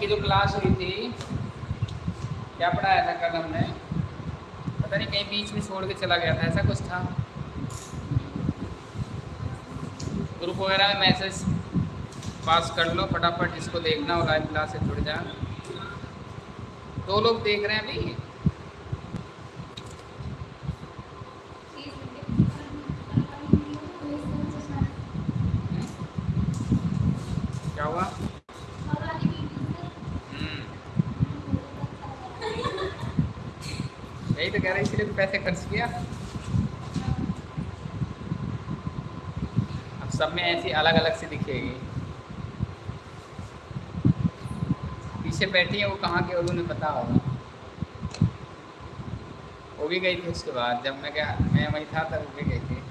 की जो क्लास हुई थी, क्या पढ़ाया था कल हमने? पता नहीं, कहीं बीच में छोड़ के चला गया था, ऐसा कुछ था? ग्रुप वगैरह में मैसेज पास कर लो, फटाफट इसको देखना हो लाइव क्लास से जुड़ जाए दो लोग देख रहे हैं अभी क्या हुआ हम्म, यही तो कह रहे इसलिए तो किया अब सब में ऐसी अलग अलग सी दिखेगी। पीछे बैठी है, वो कहाँ के उन्हें पता होगा। वो भी गई थी उसके बाद, जब मैं क्या मैं वहीं था, तब भी गई थी।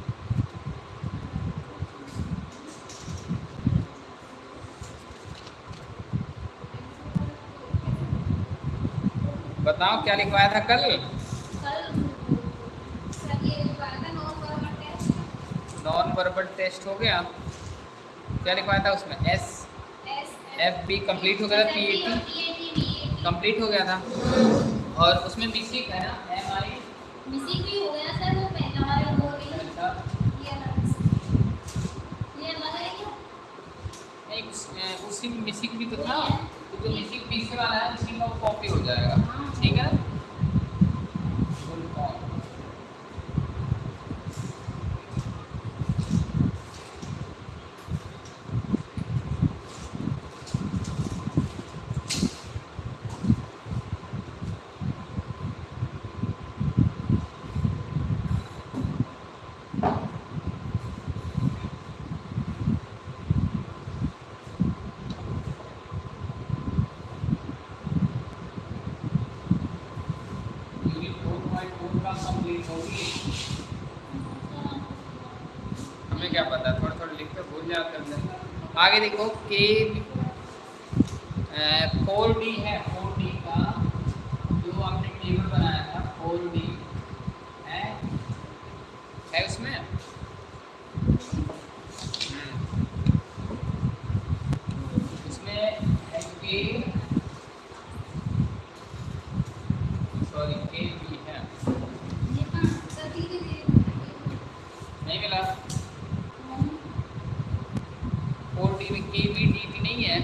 बताओ, क्या लिखवाया था कल? नॉन टेस्ट हो गया। क्या लिखवाया था उसमें? एस एफ़ बी कंप्लीट हो गया था पी ए टी कंप्लीट हो गया था। और उसमें मिसिक है ना? एम आई नहीं उस, अ, उसी में मिसिक भी तो था। तो जो मिसिक पीछे वाला है उसी का वो कॉपी हो जाएगा। ठीक है ना Full form. Unit four point four का कंप्लीट होगी हमें क्या पता थोड़ा थोड़ा लिख कर भूल जाते हैं आगे देखो के फोर डी है फोर डी का जो आपने टेबल बनाया था फोर डी है। है उसमें। उसमें है के सॉरी के बी है। नहीं मिला। डी के बी डी टी नहीं है?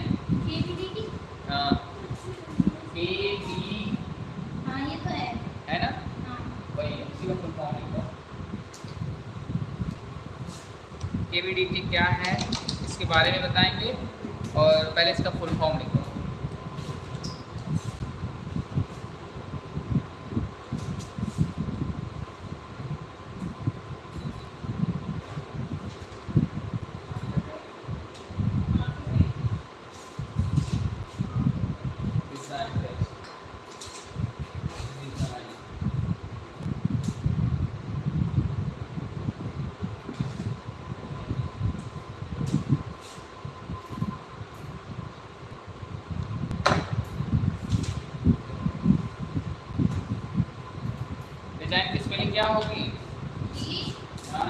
हाँ। के बी है ना? वही है उसी का फुल फॉर्म लिखो के बी डी टी क्या है इसके बारे में बताएँगे और पहले इसका फुल फॉर्म लिखो Design test. Design. डिज़ाइन की स्पेलिंग क्या होगी हाँ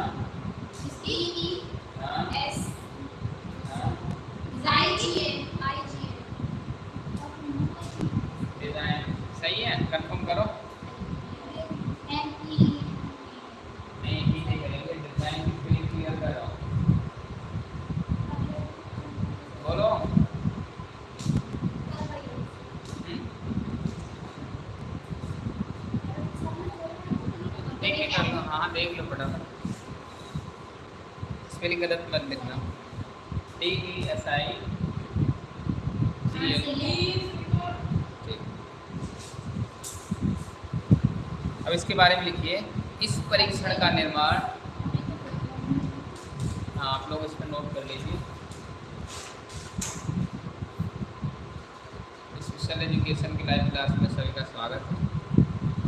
हाँ हाँ डिज़ाइन सही है कंफर्म करो नहीं ही नहीं करेंगे डिज़ाइन की स्पेलिंग क्लियर करो बोलो हम्म? देख के कर लो हाँ देख लो फटाफट। स्पेलिंग गलत मत लिखना। डी ई एस आई अब इसके बारे में लिखिए। इस परीक्षण का निर्माण हाँ आप लोग इस पर नोट कर लीजिए। स्पेशल एजुकेशन की लाइव क्लास में सभी का स्वागत है।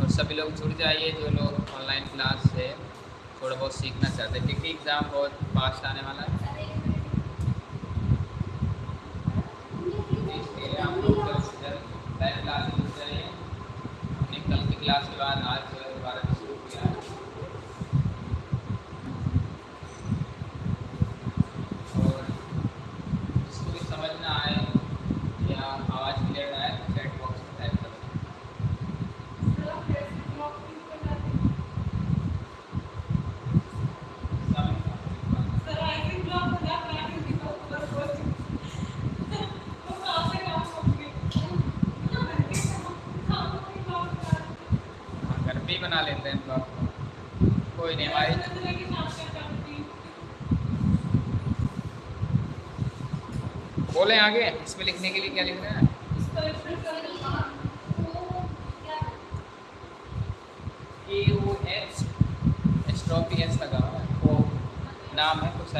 और सभी लोग जुड़ जाइए जो लोग ऑनलाइन क्लास से थोड़ा बहुत सीखना चाहते हैं, क्योंकि एग्ज़ाम बहुत फास्ट आने वाला है। लाइव क्लास में जुड़ जाइए हमने कल की क्लास के बाद आज जो है दोबारा से शुरू किया है और जिसको भी समझ ना आए या आवाज़ क्लियर कोई नहीं हमारी बोले आगे इसमें लिखने के लिए क्या लिखना हैं? लगा हुआ है। वो नाम है, कुछ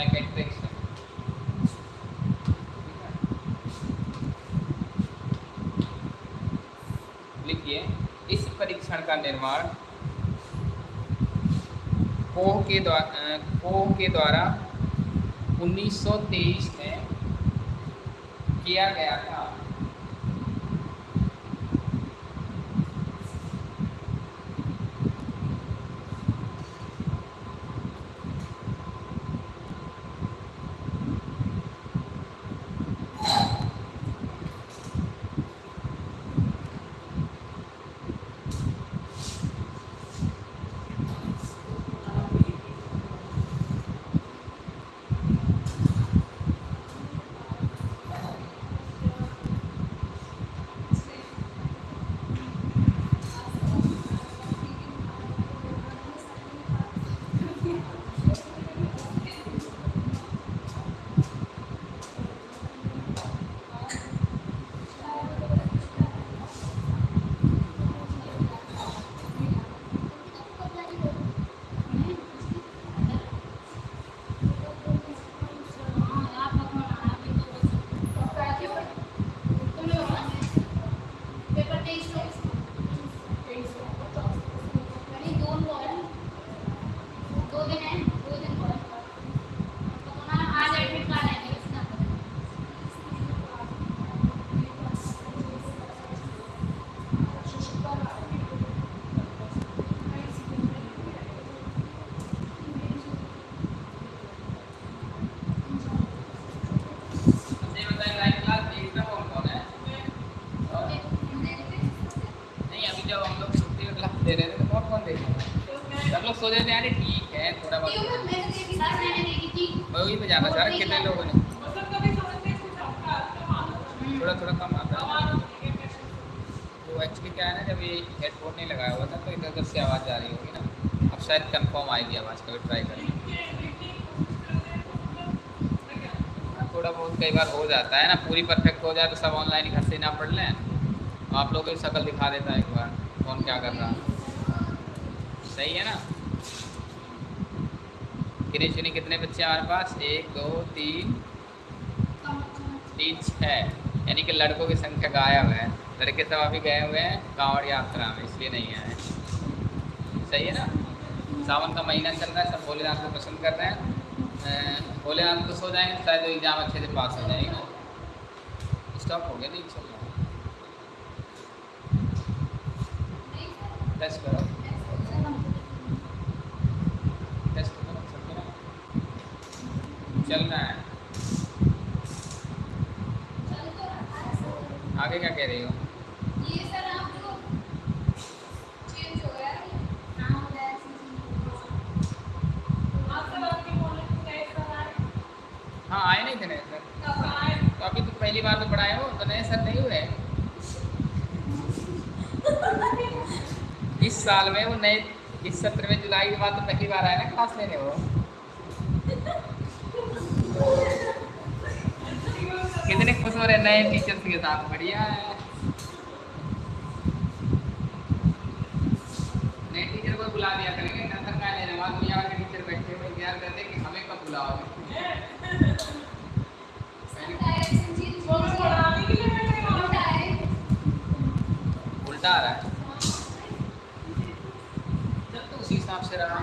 लिखिए, इस परीक्षण का निर्माण कोह के द्वारा कोह के द्वारा 1923 में किया गया था ये बताएँ लाइव क्लास एक में कौन कौन है और नहीं अभी जब हम लोग छुट्टी का क्लास दे रहे थे तो कौन कौन देख रहा रहे थे यार ठीक है थोड़ा बहुत। मैं वही पे जाना चाह रहा कितने लोगों ने? थोड़ा थोड़ा कम आता है। वो एक्चुअली क्या है ना जब ये हेडफोन नहीं लगाया हुआ था तो इधर उधर से आवाज़ जा रही होगी ना। अब शायद कंफर्म आएगी आवाज़ कभी ट्राई करें थोड़ा बहुत कई बार हो जाता है ना पूरी परफेक्ट हो जाए तो सब ऑनलाइन घर से ना पढ़ लें। आप लोगों की शक्ल दिखा देता है एक बार कौन क्या कर रहा है। सही है ना? गिनी चुनी कितने बच्चे हमारे पास? एक, दो, तीन। तीन छः। यानी कि लड़कों की संख्या गायब है। लड़के सब अभी गए हुए हैं कांवड़ यात्रा में, इसलिए नहीं आए सही है ना? सावन का महीना चल रहा है, सब भोलेनाथ को पसंद कर रहे हैं। भोलेनाथ को सो जाएँगे, शायद एग्ज़ाम अच्छे से पास हो जाएगी। स्टॉप हो गया, नहीं चल रहा टेस्ट करो टेस्ट करो चल रहा चल रहा है। आगे क्या कह रही हो? हाँ आए नहीं थे नए सर तो अभी तो पहली बार तो पढ़ाए हो तो नए सर नहीं हुए? इस साल में वो नए इस सत्र में जुलाई के बाद तो पहली बार आए ना क्लास लेने वो? हैं नए टीचर्स के साथ बढ़िया है नए टीचर को बुला दिया करेंगे ना सर का लेने वहाँ दुनिया भर के टीचर बैठे हुए इंतज़ार करते हैं कि हमें कब बुलाओगे उल्टा आ रहा है जब तो उसी हिसाब से रहा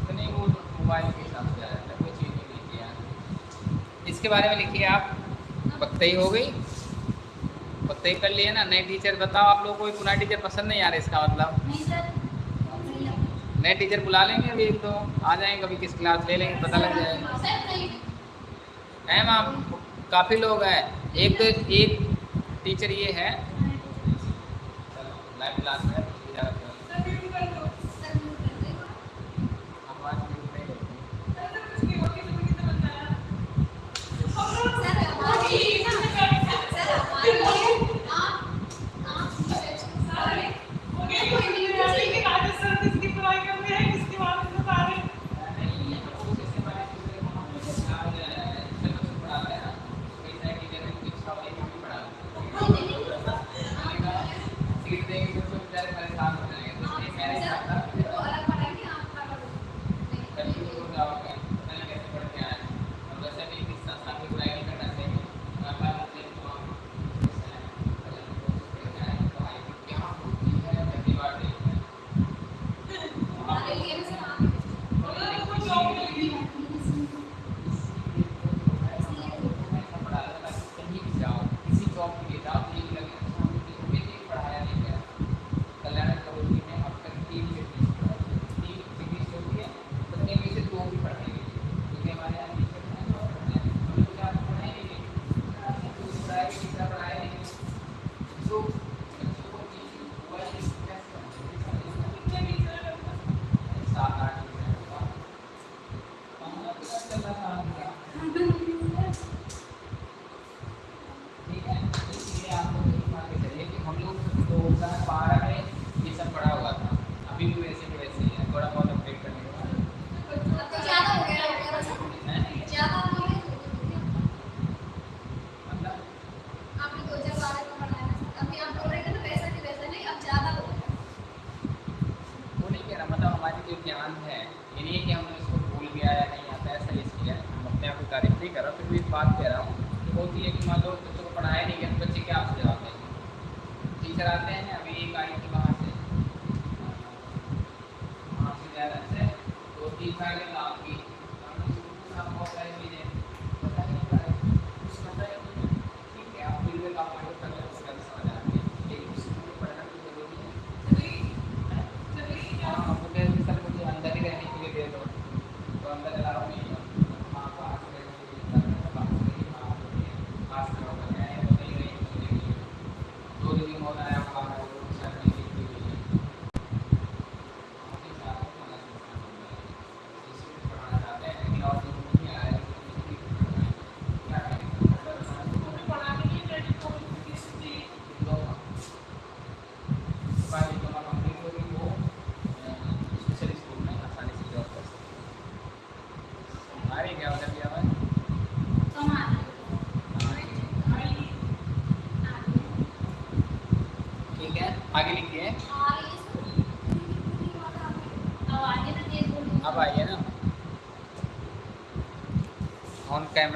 तो नहीं वो मोबाइल के हिसाब से आ जाता है कोई चीज़ नहीं लिखी यार इसके बारे में लिखिए आप पक्ते ही हो गई। पक्ते ही कर लिए ना। नए टीचर बताओ आप लोगों को कोई पुराना टीचर पसंद नहीं आ रहा इसका मतलब? नए टीचर बुला लेंगे अभी एक दो आ जाएँगे कभी किस क्लास ले लेंगे पता लग जाएगा। है मैम काफ़ी लोग हैं। एक तो एक टीचर ये है। लाइव क्लास है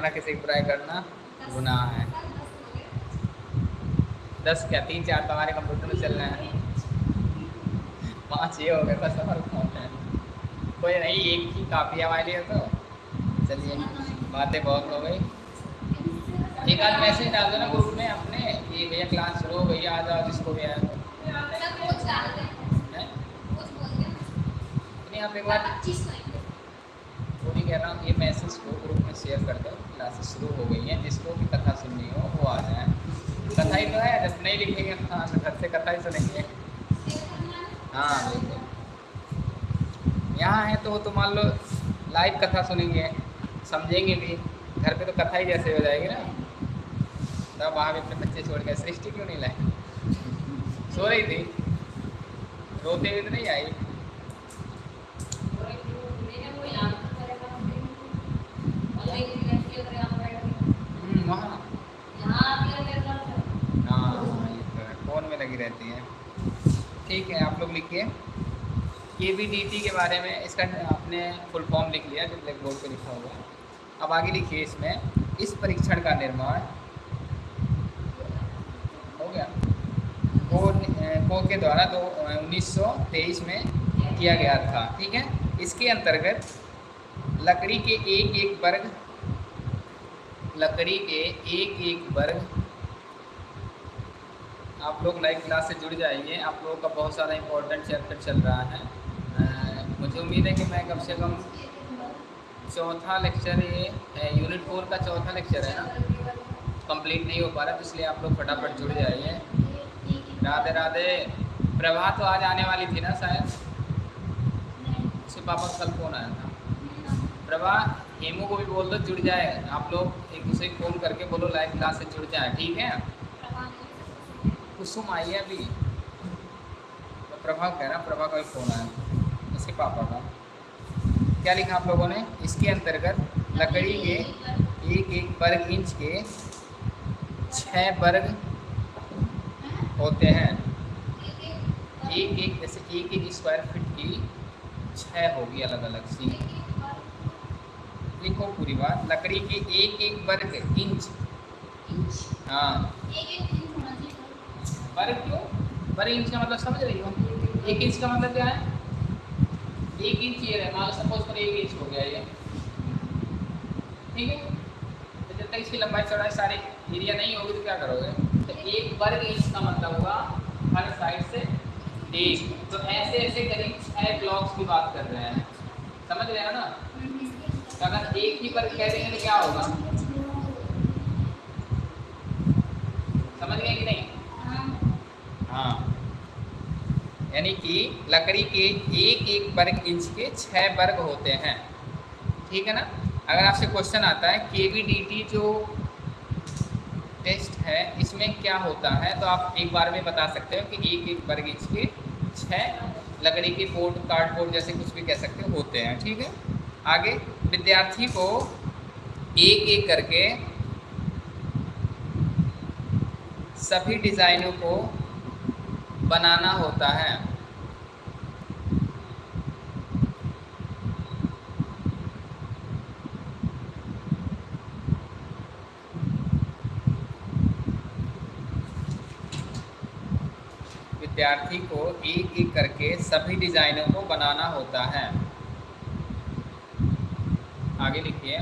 कैमरा किसी की बुराई करना गुनाह है। दस क्या तीन चार तो हमारे कंप्यूटर में चल रहे हैं। पाँच ये हो गए बस और कौन है? कोई नहीं एक ही काफ़ी हमारे लिए तो। चलिए बातें बहुत हो गई। एक आध मैसेज डाल दो ना ग्रुप में अपने। कि भैया क्लास शुरू हो गई आ जाओ जिसको भी आया नहीं आप एक बार वो नहीं कह रहा हूँ ये मैसेज को ग्रुप में शेयर कर दो। शुरू हो गई हैं, जिसको भी कथा सुननी हो, वो आ जाए। कथा ही तो है, जब नहीं लिखेंगे तो घर से कथा ही सुनेंगे। हाँ बिल्कुल। यहाँ है तो तो मान लो, लाइव कथा सुनेंगे, समझेंगे भी। घर पे तो कथा ही जैसे हो जाएगी ना। तब वहाँ भी अपने बच्चे छोड़ गए सृष्टि क्यों नहीं लाए सो रही थी। रोते हुए तो नहीं आई हम्म, वहाँ हाँ ये तो है फ़ोन में लगी रहती है ठीक है आप लोग लिखिए के बी डी टी के बारे में इसका, आपने फुल फॉर्म लिख लिया, जो ब्लैक बोर्ड पे लिखा हुआ है। अब आगे लिखिए इसमें, इस परीक्षण का निर्माण। हो गया। को को के द्वारा दो, उन्नीस में किया गया था, ठीक है? इसके अंतर्गत लकड़ी के एक एक वर्ग, लकड़ी के एक एक वर्ग। आप लोग लाइव क्लास से जुड़ जाएँगे। आप लोगों का बहुत सारा इंपॉर्टेंट चैप्टर चल रहा है। मुझे उम्मीद है कि मैं कम से कम चौथा लेक्चर ये यूनिट फोर का चौथा लेक्चर है ना? कंप्लीट नहीं हो पा रहा तो इसलिए आप लोग फटाफट जुड़ जाइए। राधे राधे। प्रभा तो आज आने वाली थी ना शायद? उसके पापा कल फ़ोन आया था। प्रभा, हेमू को भी बोल दो, जुड़ जाए। आप लोग एक दूसरे को फ़ोन करके बोलो लाइव क्लास से जुड़ जाए, ठीक है? कुसुम आई है अभी। तो प्रभा कह रहा, प्रभा का भी फ़ोन आया। उसके पापा का। क्या लिखा आप लोगों ने? इसके अंतर्गत लकड़ी के एक एक वर्ग इंच के छः वर्ग होते हैं। एक एक जैसे एक एक स्क्वायर फीट की छः होगी अलग अलग सी। लिखो पूरी बात। लकड़ी के एक एक वर्ग इंच। हाँ। वर्ग क्यों? वर्ग इंच का मतलब समझ रही हो? एक इंच का मतलब क्या है? एक इंच ये रहे मान लो सपोज़ पर एक इंच हो गया ये। ठीक है? तो जब तक इसकी लंबाई चौड़ाई सारी एरिया नहीं होगी तो क्या करोगे? तो एक वर्ग इंच का मतलब हुआ हर साइड से एक। तो ऐसे ऐसे करीब छः ब्लॉक्स की बात कर रहे हैं। समझ रहे हो ना? तो अगर एक ही वर्ग कह देंगे तो क्या होगा? समझ गए कि नहीं? हाँ। यानी कि लकड़ी के एक एक वर्ग इंच के छः वर्ग होते हैं। ठीक है ना? अगर आपसे क्वेश्चन आता है के जो टेस्ट है, इसमें क्या होता है? तो आप एक बार में बता सकते हो कि एक एक वर्ग इंच के छः लकड़ी के बोर्ड कार्डबोर्ड जैसे कुछ भी कह सकते हो, होते हैं। ठीक है? आगे, विद्यार्थी को एक एक करके सभी डिज़ाइनों को बनाना होता है। विद्यार्थी को एक एक करके सभी डिज़ाइनों को बनाना होता है। आगे लिखिए।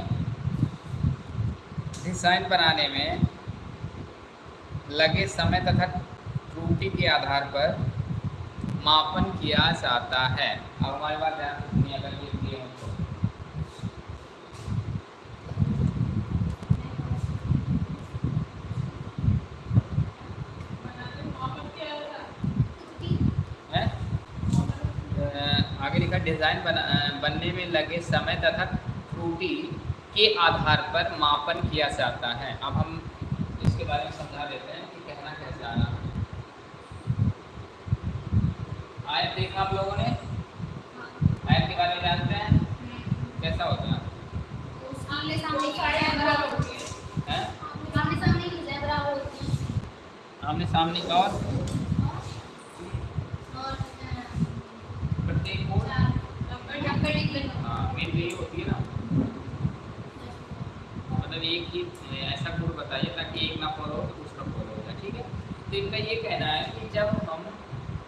डिज़ाइन बनाने में लगे समय तथा त्रुटि के आधार पर मापन किया जाता है। अब हमारे पास ध्यान तो। आगे डिज़ाइन बना बनने में लगे समय तथा त्रुटि के आधार पर मापन किया जाता है। अब हम इसके बारे में समझा देते हैं कि कहना कैसे आना आयत देखा आप लोगों ने? आयत के बारे में जानते हैं। कैसा होता है? सामने खड़े हैं बराबर होती है। हैं? सामने बराबर होती है। आमने सामने का और? प्रत्येक हाँ मेन यही होती है ना। मतलब एक ही ऐसा गुण बताइए ताकि एक ना फॉलो हो तो दूसरा फॉलो हो जाए ठीक है? तो इनका ये कहना है कि जब हम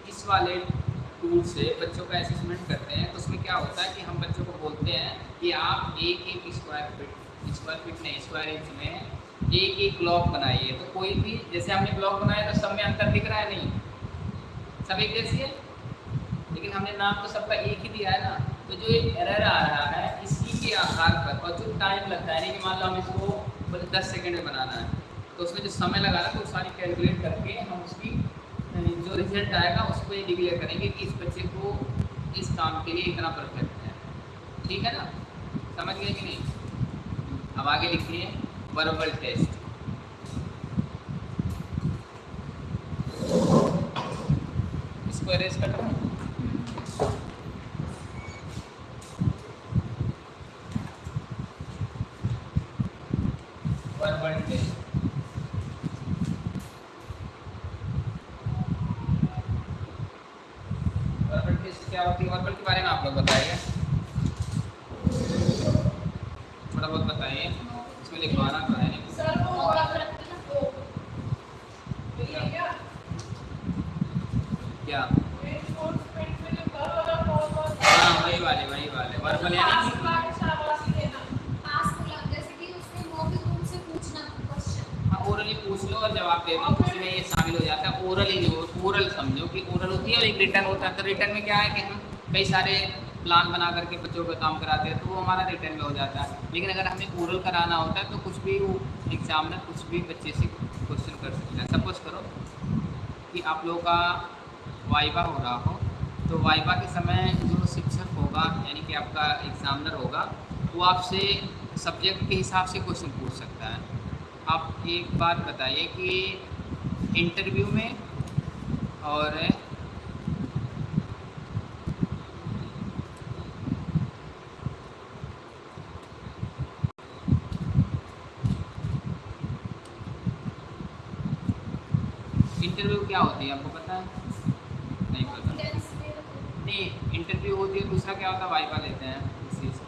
इस वाले टूल से बच्चों का असेसमेंट करते हैं तो उसमें क्या होता है कि हम बच्चों को बोलते हैं कि आप एक एक स्क्वायर फीट स्क्वायर फीट नहीं स्क्वायर इंच में एक एक ब्लॉक बनाइए। तो कोई भी, जैसे हमने ब्लॉक बनाया तो सब में अंतर दिख रहा है नहीं? सब एक जैसी है? लेकिन हमने नाम तो सबका एक ही दिया है ना? तो जो एक एरर आ रहा है, इसी के आधार पर, और जो टाइम लगता है नहीं कि मान लो हम इसको दस सेकेंड में बनाना है तो उसमें जो समय लगा ना तो सारी कैलकुलेट करके हम उसकी जो रिज़ल्ट आएगा उसको ये डिक्लेयर करेंगे कि इस बच्चे को इस काम के लिए इतना परफेक्ट है। ठीक है ना? समझ गए कि नहीं? अब आगे लिखिए वर्बल टेस्ट इसको अरेज कर रहा हूँ वर्बल टेस्ट वर्बल टेस्ट क्या होती है वर्बल के बारे में आप लोग बताइए थोड़ा बहुत बताइए इसमें लिखवाना तो है नहीं क्या हाँ वही वाले वही वाले वर्बल यानी कि पास को जैसे कि उसमें मौखिक रूप से पूछना क्वेश्चन हाँ ओरली पूछ लो और जवाब दे दो उसी में ये शामिल हो जाता है ओरल ही ओरल समझो कि ओरल होती है और एक रिटर्न होता है तो रिटर्न में क्या है कि हम कई सारे प्लान बना करके बच्चों का काम कराते हैं तो वो हमारा रिटर्न में हो जाता है। लेकिन अगर हमें ओरल कराना होता है तो कुछ भी वो एग्ज़ाम में कुछ भी बच्चे से क्वेश्चन कर सकते हैं। सपोज़ करो कि आप लोगों का वाइवा हो रहा हो तो वाइवा के समय जो शिक्षक होगा, यानी कि आपका एग्ज़ामिनर होगा, वो आपसे सब्जेक्ट के हिसाब से क्वेश्चन पूछ सकता है। आप एक बात बताइए कि इंटरव्यू में और इंटरव्यू क्या होती है आपको पता है? नहीं पता। नहीं इंटरव्यू होती है दूसरा क्या होता है? वाइवा लेते हैं इस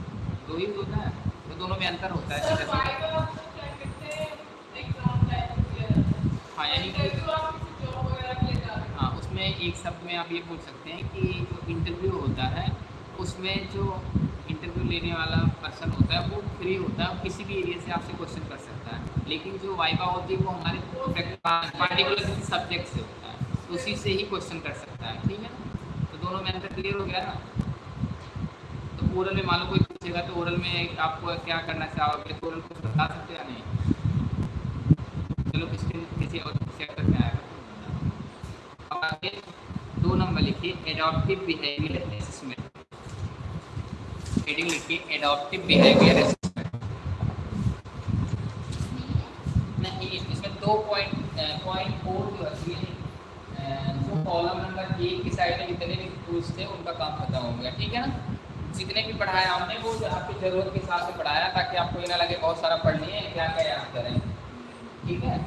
दो ही होता है तो दोनों में अंतर होता है जैसे हाँ? यानी कि हाँ? उसमें एक शब्द में आप ये बोल सकते हैं कि जो इंटरव्यू होता है उसमें जो इंटरव्यू लेने वाला पर्सन होता है वो फ्री होता है किसी भी एरिया से आपसे क्वेश्चन लेकिन जो वाइवा होती है, वो हमारे पार्टिकुलर किसी सब्जेक्ट से होता है। तो उसी से ही क्वेश्चन कर सकता है, ठीक है? तो दोनों में अंतर क्लियर हो गया ना? तो ओरल में मान लो कोई पूछेगा तो ओरल में आपको क्या करना चाहोगे? तो ओरल कुछ बता सकते हैं नहीं? चलो किसके किसी और चेक करके आएगा तो अब आगे दो नंबर लिखिए एडॉप्टिव बिहेवियर असेसमेंट हेडिंग लिखिए एडॉप्टिव बिहेवियर ठीक है ना? जितने भी पढ़ाया हमने वो आपकी ज़रूरत के हिसाब से पढ़ाया ताकि आपको ये ना लगे बहुत सारा पढ़ लिए क्या क्या याद करें। ठीक है?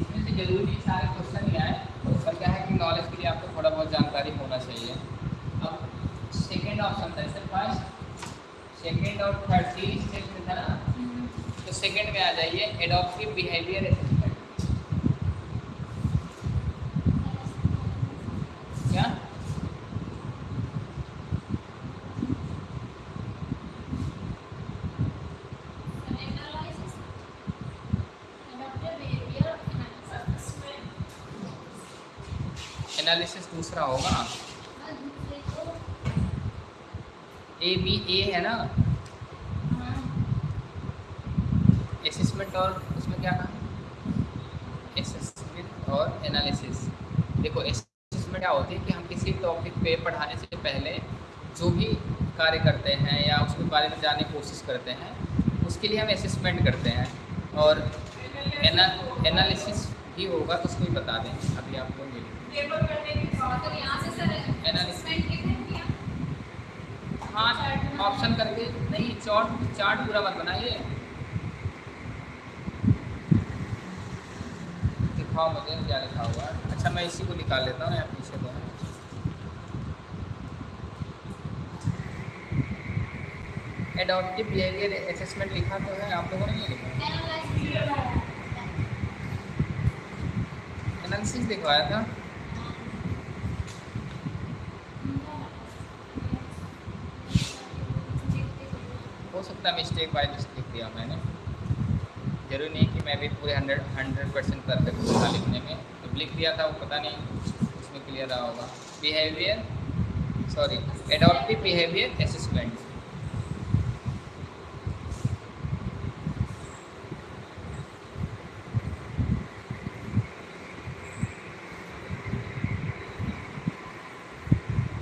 इसमें से ज़रूरी सारे क्वेश्चन ही आए पर क्या है कि नॉलेज के लिए आपको थोड़ा बहुत जानकारी होना चाहिए। अब सेकेंड ऑप्शन था सर फ़र्स्ट सेकेंड और थर्ड सीरीज़ टेस्ट था ना? तो सेकेंड में आ जाइए एडॉप्टिव बिहेवियर क्या एनालिसिस दूसरा होगा ए बी ए है ना? असेसमेंट और उसमें क्या कहा असेसमेंट और एनालिसिस देखो असेसमेंट क्या होती है कि हम किसी टॉपिक पे पढ़ाने से पहले जो भी कार्य करते हैं या उसके बारे में जानने की कोशिश करते हैं, उसके लिए हम असेसमेंट करते हैं और एना एनालिसिस भी होगा तो उसको भी बता दें अभी आप लोग हाँ ऑप्शन करके। नहीं चार्ट चार्ट पूरा मत बनाइए। दिखाओ मुझे क्या लिखा हुआ है। अच्छा मैं इसी को निकाल लेता हूँ यहाँ पीछे को एडॉप्टिव बिहेवियर असेसमेंट लिखा तो है आप लोगों ने नहीं लिखा? एनालिसिस दिखवाया था। हो मिस्टेक बाई मिस्टेक दिया मैंने। ज़रूरी नहीं कि मैं भी पूरे हंड्रेड हंड्रेड परसेंट परफेक्ट था लिखने में। जब लिख दिया था वो पता नहीं उसमें क्लियर रहा होगा। Behaviour sorry adaptive behaviour assessment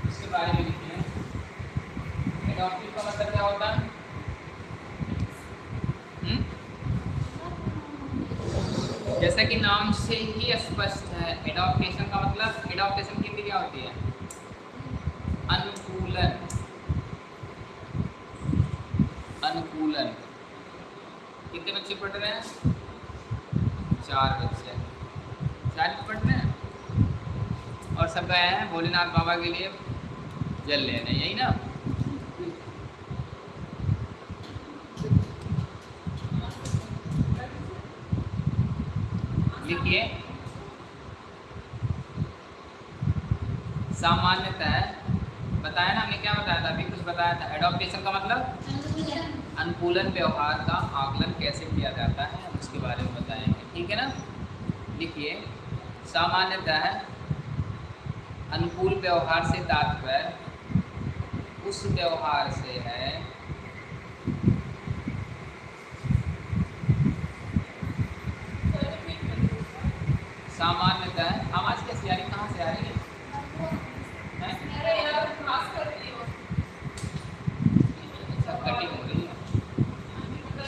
इसके बारे में लिखिए एडॉप्टिव का मतलब क्या होता है हम्म? जैसा कि नाम से ही स्पष्ट है एडॉप्टेशन का मतलब एडॉप्टेशन की हिंदी क्या होती है अनुकूलन अनुकूलन कितने बच्चे पढ़ रहे हैं चार बच्चे चार पढ़ रहे हैं और सब गए हैं बाबा के लिए जल लेने यही ना? लिखिए सामान्यतः, बताया ना हमने क्या बताया था? अभी कुछ बताया था। एडोप्टेशन का मतलब? अनुकूलन व्यवहार का आकलन कैसे किया जाता है उसके बारे में बताएँगे। ठीक है ना? लिखिए सामान्यतः अनुकूल व्यवहार से तात्पर्य उस व्यवहार से है। सामान्यतः आवाज़ कैसी आ रही कहाँ से आ रही है? अच्छा,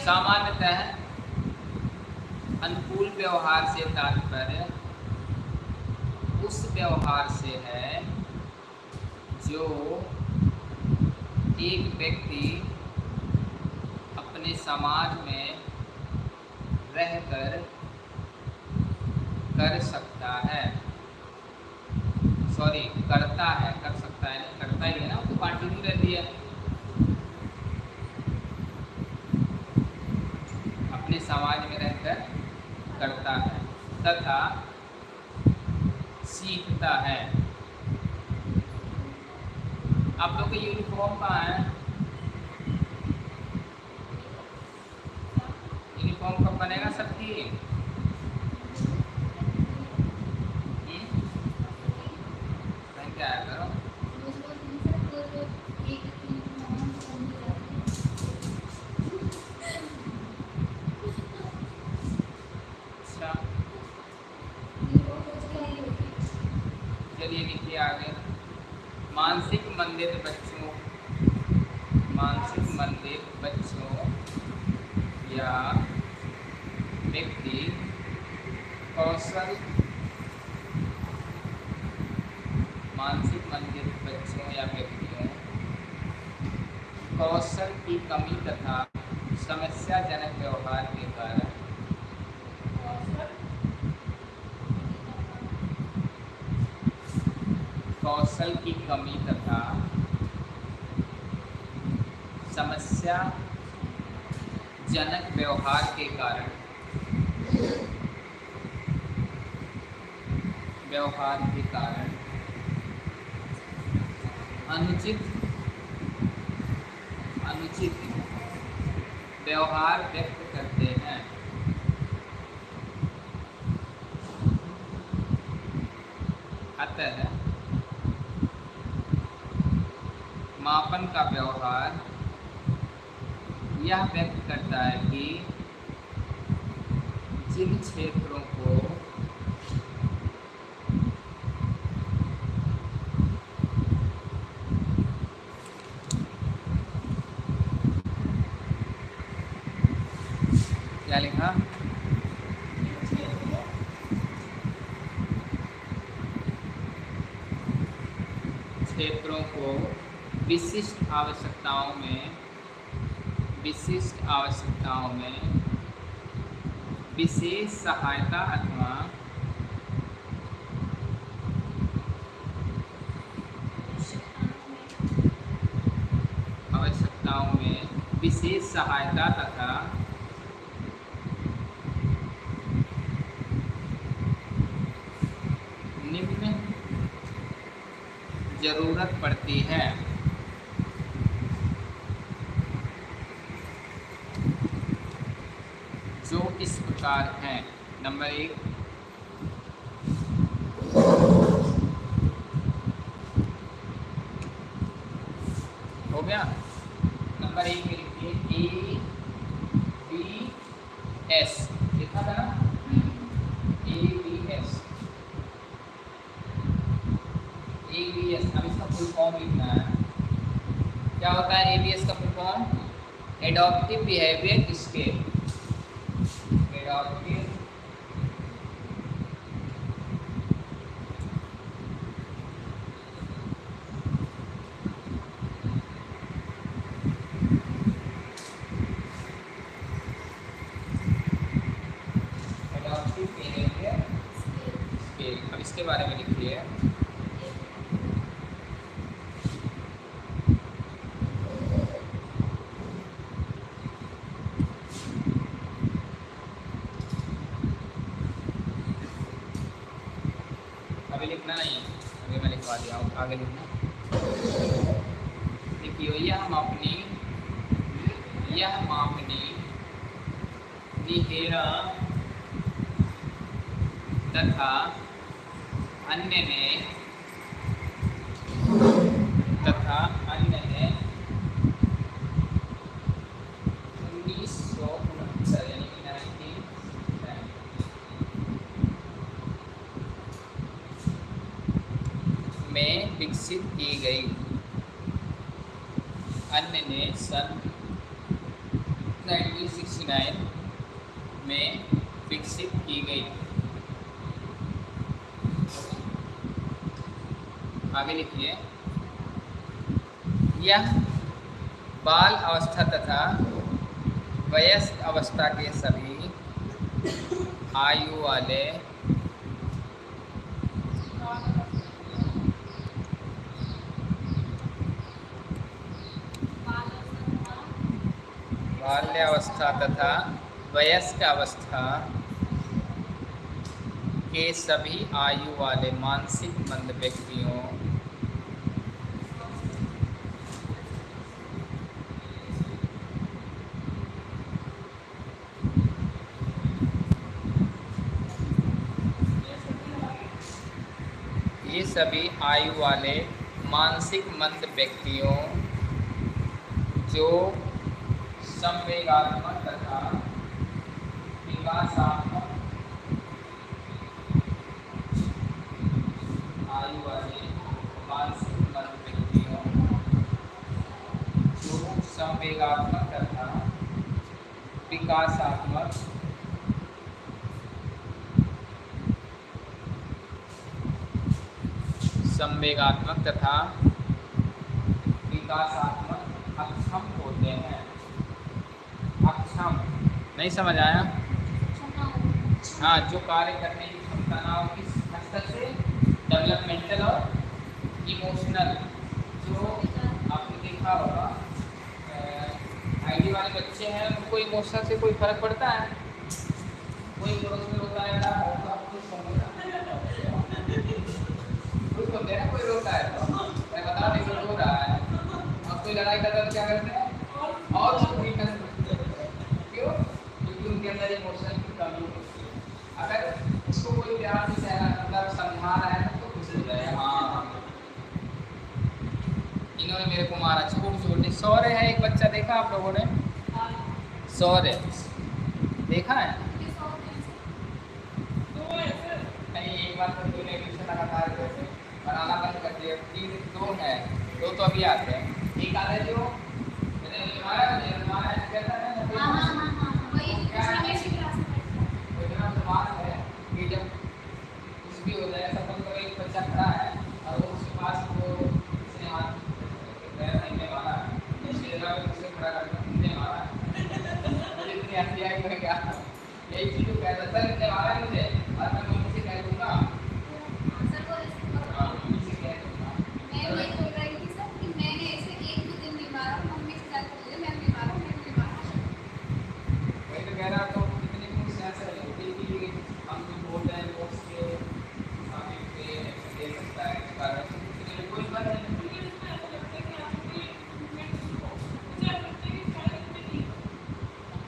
सामान्यतः अनुकूल व्यवहार से तात्पर्य उस व्यवहार से है जो एक व्यक्ति अपने समाज में रहकर कर सकता है। सॉरी करता है, कर सकता है, नहीं, करता ही है ना तो कंटिन्यू रहती है। अपने समाज में रहकर करता है। तथा सीखता है। आप लोग के यूनिफॉर्म कहाँ है? यूनिफॉर्म कब बनेगा सबकी हम्म? पहन के आया करो अच्छा चलिए लिखिए आगे मानसिक मंदिर बच्चों, मानसिक मंदिर बच्चों, या व्यक्ति कौशल, मानसिक मंदिर बच्चों या व्यक्तियों, कौशल की कमी तथा समस्याजनक व्यवहार के कारण कौशल की कमी तथा समस्या जनक व्यवहार के कारण व्यवहार के कारण अनुचित अनुचित व्यवहार व्यक्त करते हैं अतः मापन का व्यवहार यह व्यक्त करता है कि जिन क्षेत्रों को क्या लिखा? क्षेत्रों को विशिष्ट आवश्यकताओं में विशिष्ट आवश्यकताओं में विशेष सहायता अथवा आवश्यकताओं में विशेष सहायता तथा निम्न ज़रूरत पड़ती है जो इस प्रकार हैं। नंबर एक। हो गया? नंबर एक में लिखिए ए बी एस लिखा था ना? A B S A B S अब इसका फुल फॉर्म लिखना है। क्या होता है? ए बी एस का full form adaptive behaviour scale adaptive scale अब इसके बारे में लिखिए। अभी लिखना नहीं अभी मैं लिखवा दिया, आगे लिखना देखिए यह मापनी यह मापनी निहेरा तथा अन्य ने तथा अन्य ने उन्नीस सौ उनहत्तर यानी कि नाइनटीन में विकसित की गई अन्य ने सन 1969 में विकसित की गई आगे लिखिए यह बाल अवस्था तथा वयस्क अवस्था के सभी आयु वाले बाल्यावस्था तथा वयस्क अवस्था के सभी आयु वाले मानसिक मंद व्यक्तियों ये सभी आयु वाले मानसिक मंद व्यक्तियों जो संवेगात्मक तथा विकासात्मक आयु वाले मानसिक मंद व्यक्तियों जो संवेगात्मक तथा विकासात्मक संवेगात्मक तथा विकासात्मक अक्षम होते हैं। अक्षम। नहीं समझ आया? हाँ जो कार्य करने की क्षमता ना हो, किस हद तक से? डेवलपमेंटल और इमोशनल जो आपने देखा होगा आईडी वाले बच्चे हैं, उनको इमोशनल से कोई फ़र्क पड़ता है? कोई पड़ोस में रोता है ना तो आपको समझना कुछ होते हैं ना कोई रोता है। तो मैं बता नहीं कोई रो रहा है। और कोई लड़ाई करता तो क्या करते हैं? और उसको वीकनेस क्यों? क्योंकि उनके अंदर इमोशन की कमी होती है। अगर उसको कोई प्यार से सहना मतलब समझा रहा है तो खुश हो जाए। हाँ। इन्होंने मेरे को मारा। छोटे छोटे सौर्य है एक बच्चा देखा आप लोगों ने? सौर्य। देखा है? एक बार तो लगातार बनाना बंद कर दिया तीन दो है। दो तो अभी आते हैं। एक आता है जो? है है हाँ हाँ हाँ हाँ? है? है कि जब कुछ भी हो जाए सब बच्चा खड़ा है और वो उसके पास वो उसने हाथ पैर नहीं में मारा उसकी जगह पे उसे खड़ा करके तुमने मारा मुझे इतनी हँसी आई मैं क्या यही चीज़ को कहता सर इसने मारा है मुझे और मैं मम्मी से कह दूँगा सर को ऐसे करो। हाँ, मम्मी से कह दूँगा मैं वही बोल रही थी सर कि मैंने ऐसे एक दो दिन बीमार हूँ मम्मी से जाकर बोले मैं बीमार हूँ मैं बीमार हूँ वही तो कह रहा तो कितनी खुश है सर होती कि हम जो बोल रहे हैं वो उसके सामने पे दे सकता है इस कारण से कोई बात नहीं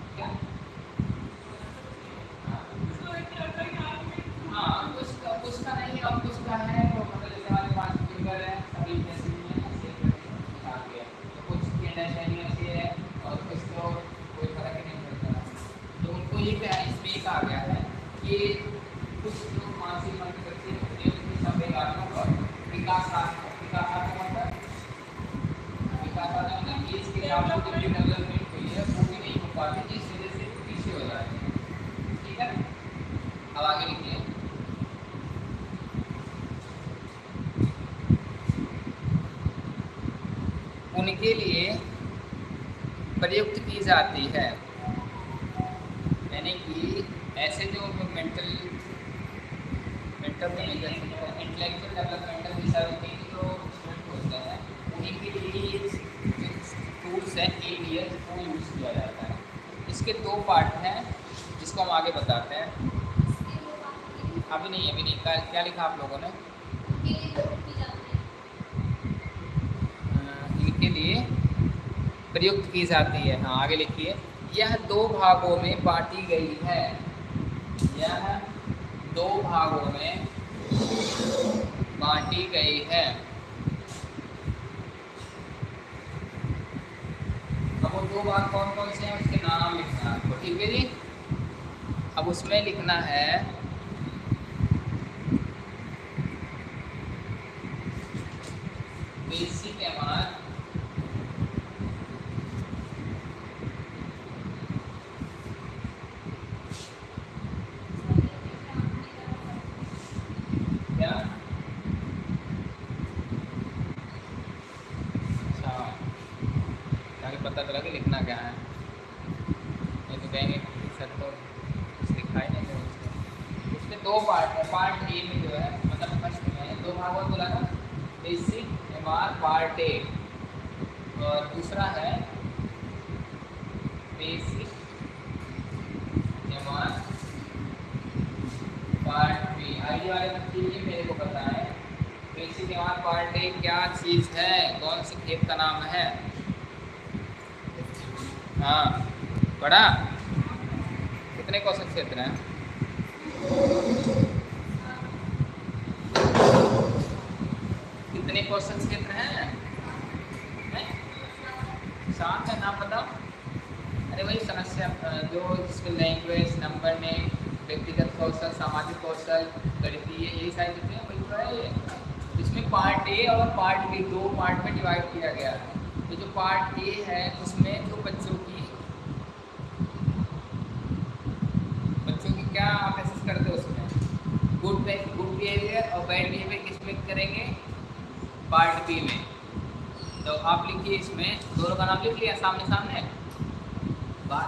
क्या हाँ उसका उसका नहीं अब उसका है तो मतलब जैसे हमारे पास फिंगर है सभी जैसे ही है ऐसे करके आ गया तो कुछ की अंडरस्टैंडिंग ऐसी है और कुछ तो कोई फ़र्क ही नहीं पड़ता तो उनको ये इसमें कहा गया है। कि कुछ मानसिक मन होती है उसकी और विकासात्मक विकासात्मक मतलब? विकासात्मक मतलब एज के हिसाब जो डेवलपमेंट हुई है वो भी नहीं हो पाती जिस वजह से पीछे हो जाते हैं। ठीक है? अब आगे लिखिए उनके लिए प्रयुक्त की जाती है। ऐसे जो mental mental intellectual developmental disability जो स्टूडेंट होते हैं। उन्हीं के लिए टूल्स हैं एरियल वो यूज़ किया जाता है। इसके दो पार्ट हैं, जिसको हम आगे बताते हैं। की अभी नहीं अभी नहीं। क्या लिखा आप लोगों ने? की है इनके लिए प्रयुक्त की जाती है। हाँ आगे लिखिए। यह दो भागों में बांटी गई है। यह दो भागों में बांटी गई है। अब वो दो भाग कौन कौन से हैं? उसके नाम लिखना है। ठीक है जी? अब उसमें लिखना है बेसिक एमआर क्या अच्छा पता चला कि लिखना क्या है? ये तो कहेंगे सर तो कुछ लिखा ही नहीं है उसके दो पार्ट है पार्ट ए में जो है मतलब फ़र्स्ट में दो भाग और बोला था। बेसिक एम पार्ट ए और दूसरा है basic M R part B ID वाले बच्चे ये मेरे को पता है basic M R part A क्या चीज़ है कौन से खेत का नाम है हाँ पढ़ा कितने क्वेश्चन क्षेत्र हैं कितने क्वेश्चन क्षेत्र हैं हैं? सात है नाम बताओ अरे वही समस्या अ, जो जिसमें लैंग्वेज नंबर ने व्यक्तिगत कौशल सामाजिक कौशल गणितीय यही सारी चीज़ें हैं, वही तो है ये इसमें पार्ट ए और पार्ट बी दो पार्ट में डिवाइड किया गया है तो जो पार्ट ए है उसमें तो बच्चों की बच्चों की क्या आप एसेस करते हो उसमें गुड गुड बिहेवियर और बैड बिहेवियर किस पे करेंगे पार्ट बी में तो आप लिखिए इसमें दोनों का नाम लिख लिया सामने सामने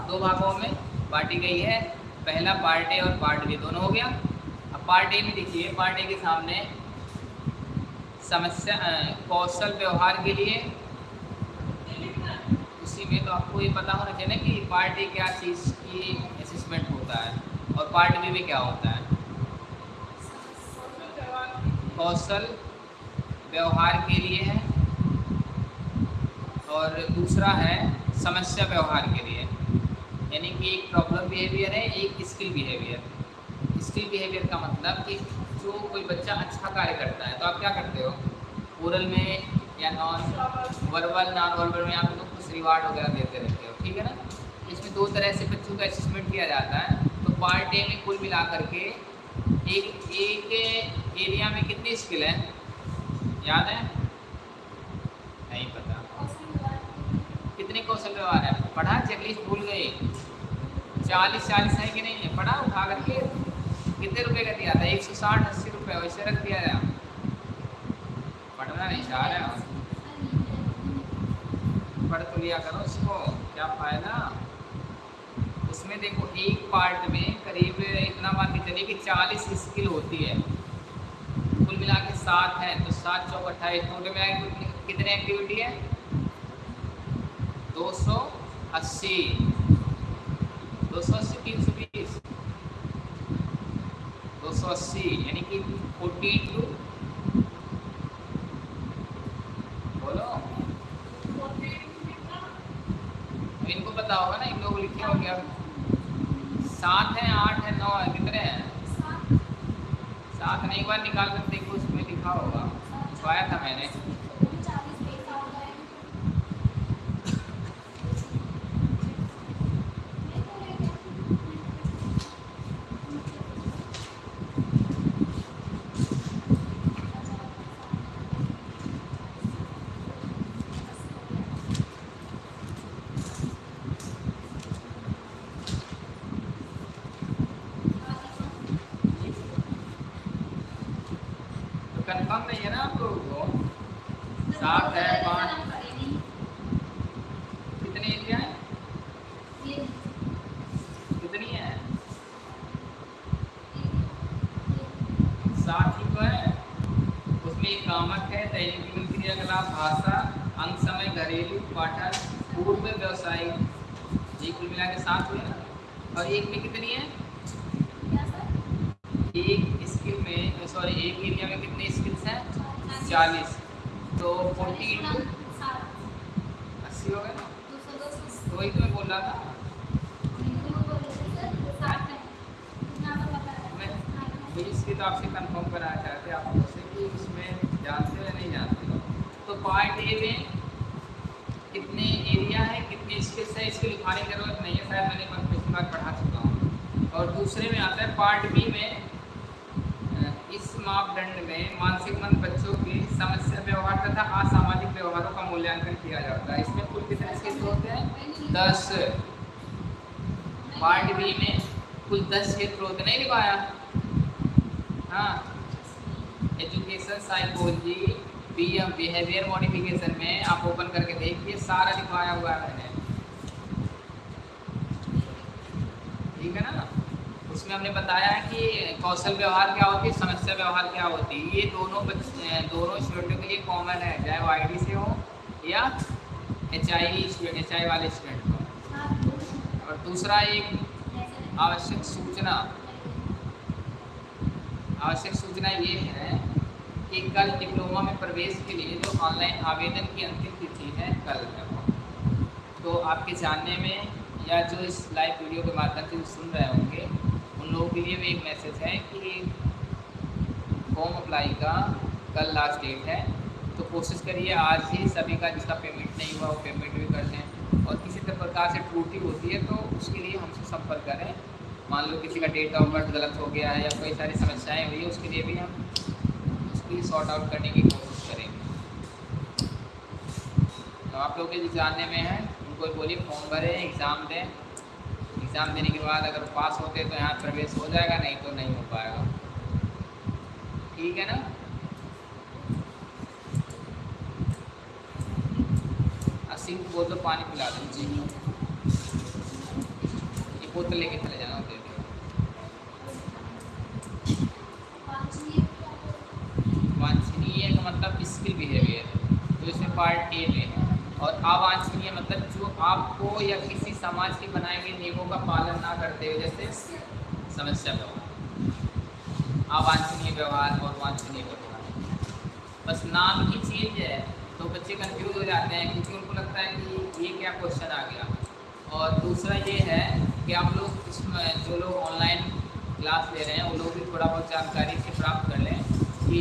दो भागों में बांटी गई है। पहला पार्ट ए और पार्ट बी दोनों हो गया। अब पार्ट ए में देखिए पार्ट ए के सामने समस्या कौशल व्यवहार के लिए उसी में तो आपको ये पता होना चाहिए ना कि पार्ट ए क्या चीज़ की असेसमेंट होता है और पार्ट बी में क्या होता है। कौशल व्यवहार के लिए है और दूसरा है समस्या व्यवहार के लिए। यानी कि एक प्रॉब्लम बिहेवियर है, एक स्किल बिहेवियर स्किल बिहेवियर का मतलब कि जो कोई बच्चा अच्छा कार्य करता है तो आप क्या करते हो? ओरल में या नॉन वर्बल नॉन वर्बल में आप लोग कुछ रिवार्ड वगैरह देते रहते हो, ठीक है ना? इसमें दो तरह से बच्चों का असेसमेंट किया जाता है। तो पार्ट ए में कुल मिला करके एक एक एरिया में कितनी स्किल है? याद है? नहीं पता। कितने कौशल व्यवहार है? पढ़ा चेकलिस्ट भूल गए। चालीस चालीस है कि नहीं? है पढ़ा, उठा करके कितने रुपए का दिया था? एक सौ साठ, अस्सी रुपये वैसे रख दिया था पढ़ना नहीं चाह रहा पढ़ तो लिया करो उसको क्या फ़ायदा? उसमें देखो, एक पार्ट में करीब इतना मान के चलिए कि चालीस स्किल होती है। कुल मिला के सात है तो सात चौक अट्ठाईस। टोटल मिला कितने एक्टिविटी है? दो सौ अस्सी। दो सौ अस्सी तीन सौ बीस दो सौ अस्सी यानी कि फोर्टी टू बोलो इनको पता होगा ना इन लोग लिखे हो गया सात है आठ है नौ है कितने हैं? साथ नहीं एक बार निकाल कर देखो उसमें लिखा होगा। छुआया था मैंने कंफर्म नहीं है ना आप लोगों को सात है पाँच कितनी एरिया है कितनी है सात ही तो है उसमें एक कामक है दैनिक जीवन क्रियाकलाप भाषा अंग समय घरेलू पाठन पूर्व व्यवसायिक ये कुल मिला के सात हुए ना और एक में कितनी है एक स्किल में सॉरी एक एरिया में कितने स्किल्स हैं चालीस तो फोर्टी इंटू अस्सी हो गए ना तो वही तो मैं बोल था? मैं इसकी कंफर्म कराना चाहते आप लोगों कि इसमें जानते या नहीं जानते तो पार्ट ए में कितने एरिया है, कितने स्किल्स है, इसकी लिखाने की ज़रूरत नहीं है, शायद मैंने पिछली बार पढ़ा चुका हूँ। और दूसरे में आता है पार्ट बी में इस मापदंड में मानसिक मंद बच्चों की समस्या व्यवहार तथा असामाजिक व्यवहारों का मूल्यांकन किया जाता है। इसमें कुल कितने क्षेत्र होते हैं? दस। पार्ट बी में कुल दस क्षेत्र होते नहीं लिखाया हाँ। Education psychology B M behaviour modification में आप ओपन करके देखिए, सारा लिखवाया हुआ है मैंने। ठीक है ना? उसमें हमने बताया कि कौशल व्यवहार क्या होती है, समस्या व्यवहार क्या होती है, ये दोनों बच्चे दोनों स्टूडेंटों के लिए कॉमन है, चाहे वो आईडी से हो या एच आई एच आई वाले स्टूडेंट। दूसरा एक आवश्यक सूचना। आवश्यक सूचना ये है कि कल डिप्लोमा में प्रवेश के लिए जो ऑनलाइन आवेदन की अंतिम तिथि है, कल है तो आपके जानने में या जो इस लाइव वीडियो के माध्यम से सुन रहे होंगे, उन लोगों के लिए भी एक मैसेज है कि फॉर्म अप्लाई का कल लास्ट डेट है। तो कोशिश करिए, आज ही सभी का जिसका पेमेंट नहीं हुआ, वो पेमेंट भी कर दें और किसी प्रकार से टूटी होती है तो उसके लिए हमसे संपर्क करें। मान लो किसी का डेट ऑफ़ बर्थ गलत हो गया है या कोई सारी समस्याएँ हुई है, उसके लिए भी हम उसके लिए सॉर्ट आउट करने की कोशिश करेंगे। तो आप लोग के जानने में है, उनको बोलिए फॉर्म भरें एग्ज़ाम दें। एग्ज़ाम देने के बाद अगर पास होते तो यहाँ प्रवेश हो जाएगा, नहीं तो नहीं हो पाएगा। ठीक है ना? सिंह को तो पानी पिला दें। जी बोतल लेके चले जाना दे दो वांछनीय का मतलब स्किल बिहेवियर, जो इसमें पार्ट ए में और अवांछनीय मतलब जो आपको या किसी समाज के बनाए गए नियमों का पालन ना करते हुए, जैसे समस्या व्यवहार। अवांछनीय व्यवहार और वांछनीय व्यवहार। बस नाम ही चेंज है तो बच्चे कंफ्यूज हो जाते हैं, क्योंकि उनको लगता है कि ये क्या क्वेश्चन आ गया। और दूसरा ये है कि आप लोग इसमें जो लोग ऑनलाइन क्लास ले रहे हैं वो लोग भी थोड़ा बहुत जानकारी से प्राप्त कर लें कि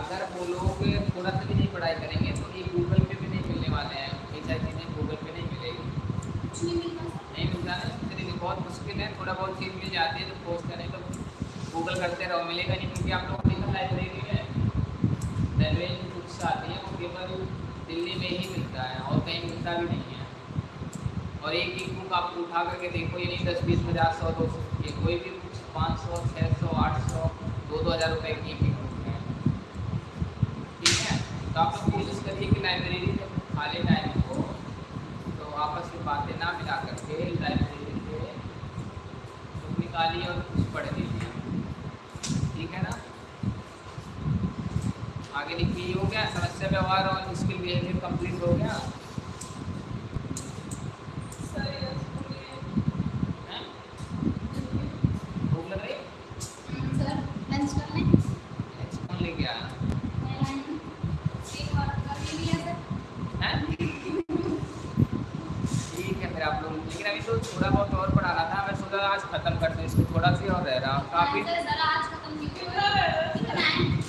अगर वो लोग थोड़ा सा भी नहीं पढ़ाई करेंगे तो ये गूगल पे भी नहीं मिलने वाले हैं। ये सारी चीज़ें गूगल पे नहीं मिलेगी। नहीं मिलता ना तरीके बहुत मुश्किल है। थोड़ा बहुत चीज़ मिल जाती है तो पोस्ट करें तो गूगल करते रहो। मिलेगा नहीं क्योंकि आप लोगों को लाइब्रेरी में। लाइब्रेरी बुक्स आती है वो केवल दिल्ली में ही मिलता है और कहीं मिलता भी नहीं है। और एक एक बुक आप उठा करके देखो, ये नहीं दस, बीस, पचास, सौ, दो सौ की कोई भी बुक पाँच सौ छः सौ, आठ सौ, दो दो हज़ार रुपये की एक बुक है। ठीक है? तो आप कोशिश करिए कि लाइब्रेरी में खाली टाइम हो तो आपस में बातें ना मिला करके लाइब्रेरी से बुक निकालिए और कुछ पढ़ लीजिए। ठीक है ना? आगे लिखिए हो गया, समस्या व्यवहार और स्किल बिहेवियर कंप्लीट हो गया हैं? भूख लग रही कौन लेके आया हैं? ठीक है फिर आप लोग लेकिन अभी तो थोड़ा बहुत और पढ़ाना था मैं सोचा आज खत्म कर दूँ इसको थोड़ा सी और रह रहा काफ़ी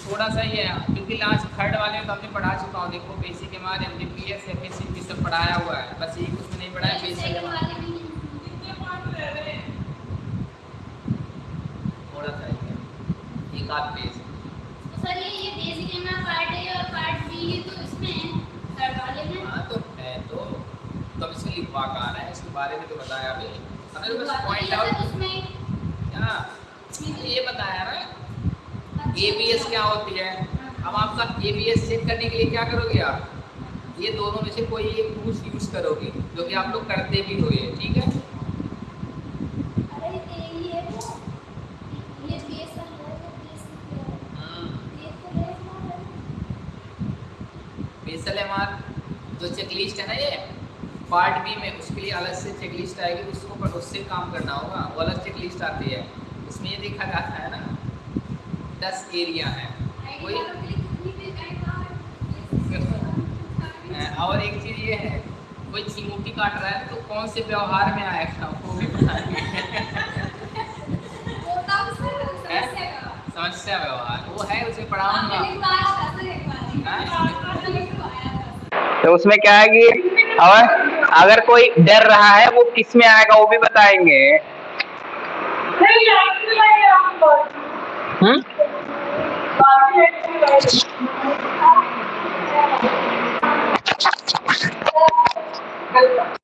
थोड़ा सा ही है क्योंकि लास्ट थर्ड वाले में तो हमने पढ़ा चुका हूँ देखो basic M R M D P S F S C P सब पढ़ाया हुआ है बस एक उसमें नहीं पढ़ाया बेसिक एम आर थोड़ा सा ही है एक आध पेज हाँ तो है तो तो अब इसमें लिखवा कहाँ है इसके बारे में तो बताया अभी हमें तो बस पॉइंट आउट क्या ये बताया ना ए बी एस क्या होती है अब आपका ए बी एस चेक करने के लिए क्या करोगे आप ये दोनों में से कोई एक टूल्स यूज़ करोगे जो कि आप लोग करते भी हो ये ठीक है? बेसल एम आर जो चेकलिस्ट है ना ये पार्ट बी में उसके लिए अलग से चेकलिस्ट आएगी उसको पर उससे काम करना होगा वो अलग चेकलिस्ट आती है। इसमें ये देखा जाता है ना दस एरिया है। कोई और एक चीज़ ये है कोई चिमूटी काट रहा है तो कौन से व्यवहार में आएगा वो भी समस्या व्यवहार। वो है उसे पढ़ाऊँगा तो उसमें क्या है कि और अगर कोई डर रहा है वो किसमें आएगा वो भी बताएँगे। help us.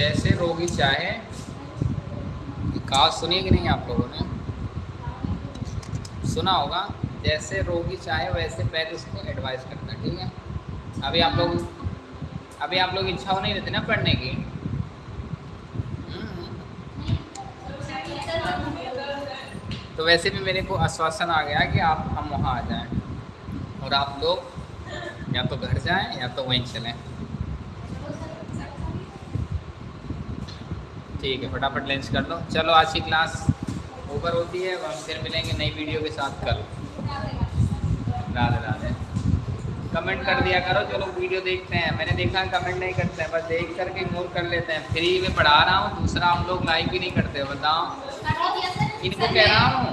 जैसे रोगी चाहे कहा सुनिए कि नहीं आप लोगों ने? सुना होगा, जैसे रोगी चाहे, वैसे पहले उसको एडवाइस करना, ठीक है? अभी आप लोग, अभी आप लोग इच्छा हो नहीं रहती ना पढ़ने की। हम्म। तो वैसे भी मेरे को आश्वासन आ गया कि आप, हम वहाँ आ जाएँ। और आप लोग या तो घर जाएँ या तो वहीं चलें। ठीक है फटाफट लंच कर लो। चलो आज की क्लास ओवर होती है हम फिर मिलेंगे नई वीडियो के साथ कल। राधे राधे। कमेंट कर दिया करो जो लोग वीडियो देखते हैं। मैंने देखा कमेंट नहीं करते हैं बस देख करके इग्नोर कर लेते हैं। फ्री में पढ़ा रहा हूँ दूसरा हम लोग लाइक भी नहीं करते बताओ। इनको कह रहा हूँ।